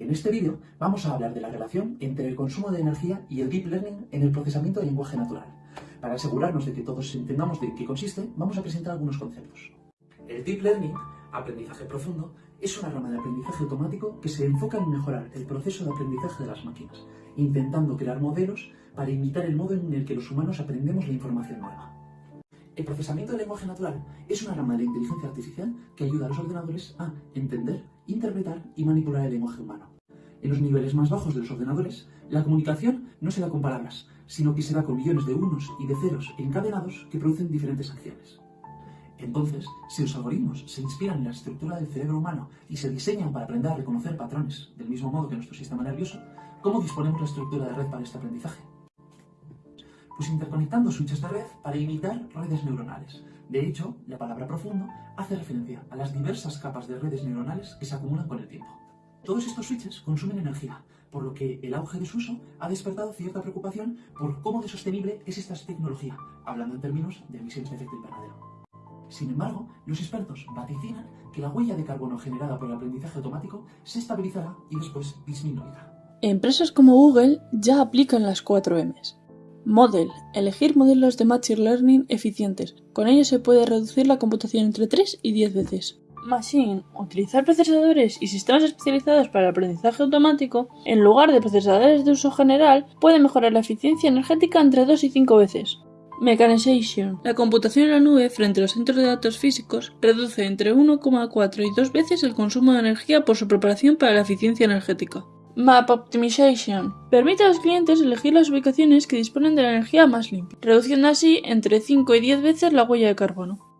En este vídeo vamos a hablar de la relación entre el consumo de energía y el Deep Learning en el procesamiento de lenguaje natural. Para asegurarnos de que todos entendamos de qué consiste, vamos a presentar algunos conceptos. El Deep Learning, aprendizaje profundo, es una rama de aprendizaje automático que se enfoca en mejorar el proceso de aprendizaje de las máquinas, intentando crear modelos para imitar el modo en el que los humanos aprendemos la información nueva. El procesamiento del lenguaje natural es una rama de la inteligencia artificial que ayuda a los ordenadores a entender, interpretar y manipular el lenguaje humano. En los niveles más bajos de los ordenadores, la comunicación no se da con palabras, sino que se da con millones de unos y de ceros encadenados que producen diferentes acciones. Entonces, si los algoritmos se inspiran en la estructura del cerebro humano y se diseñan para aprender a reconocer patrones del mismo modo que nuestro sistema nervioso, ¿cómo disponemos la estructura de red para este aprendizaje? Pues interconectando switches de red para imitar redes neuronales. De hecho, la palabra profundo hace referencia a las diversas capas de redes neuronales que se acumulan con el tiempo. Todos estos switches consumen energía, por lo que el auge de su uso ha despertado cierta preocupación por cómo de sostenible es esta tecnología, hablando en términos de emisiones de efecto invernadero. Sin embargo, los expertos vaticinan que la huella de carbono generada por el aprendizaje automático se estabilizará y después disminuirá. Empresas como Google ya aplican las 4 Ms. Model. Elegir modelos de Machine Learning eficientes. Con ello se puede reducir la computación entre 3 y 10 veces. Machine. Utilizar procesadores y sistemas especializados para el aprendizaje automático en lugar de procesadores de uso general puede mejorar la eficiencia energética entre 2 y 5 veces. Mechanization. La computación en la nube frente a los centros de datos físicos reduce entre 1,4 y 2 veces el consumo de energía por su preparación para la eficiencia energética. Map Optimization. Permite a los clientes elegir las ubicaciones que disponen de la energía más limpia, reduciendo así entre 5 y 10 veces la huella de carbono.